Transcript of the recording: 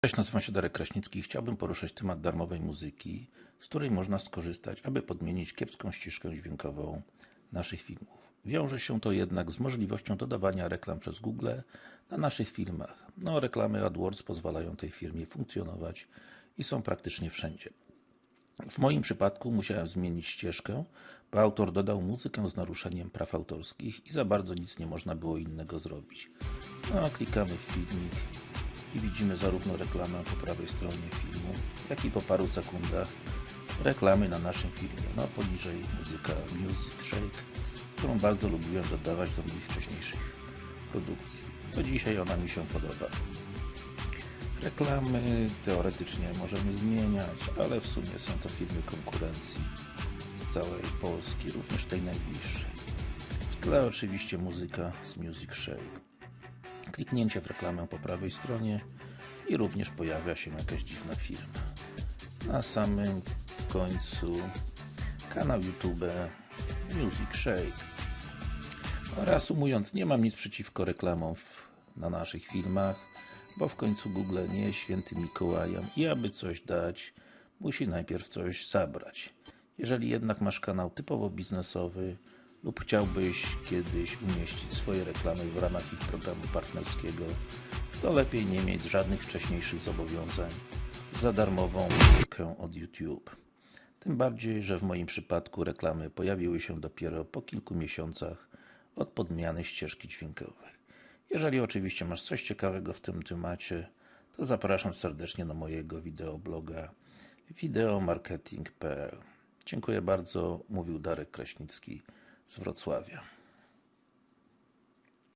Cześć, nazywam się Darek Kraśnicki i chciałbym poruszyć temat darmowej muzyki, z której można skorzystać, aby podmienić kiepską ścieżkę dźwiękową naszych filmów. Wiąże się to jednak z możliwością dodawania reklam przez Google na naszych filmach. No, reklamy AdWords pozwalają tej firmie funkcjonować i są praktycznie wszędzie. W moim przypadku musiałem zmienić ścieżkę, bo autor dodał muzykę z naruszeniem praw autorskich i za bardzo nic nie można było innego zrobić. No, klikamy w filmik i widzimy zarówno reklamę po prawej stronie filmu, jak i po paru sekundach reklamy na naszym filmie. No, poniżej muzyka Music Shake, którą bardzo lubiłem dodawać do moich wcześniejszych produkcji. Do dzisiaj ona mi się podoba. Reklamy teoretycznie możemy zmieniać, ale w sumie są to firmy konkurencji z całej Polski, również tej najbliższej. W tle oczywiście muzyka z Music Shake. Kliknięcie w reklamę po prawej stronie i również pojawia się jakaś dziwna firma. Na samym końcu kanał YouTube Music Shake. Reasumując, nie mam nic przeciwko reklamom w, na naszych filmach, bo w końcu Google nie jest świętym Mikołajem i aby coś dać, musi najpierw coś zabrać. Jeżeli jednak masz kanał typowo biznesowy lub chciałbyś kiedyś umieścić swoje reklamy w ramach ich programu partnerskiego, to lepiej nie mieć żadnych wcześniejszych zobowiązań za darmową muzykę od YouTube. Tym bardziej, że w moim przypadku reklamy pojawiły się dopiero po kilku miesiącach od podmiany ścieżki dźwiękowej. Jeżeli oczywiście masz coś ciekawego w tym temacie, to zapraszam serdecznie na mojego wideobloga wideomarketing.pl Dziękuję bardzo, mówił Darek Kraśnicki z Wrocławia.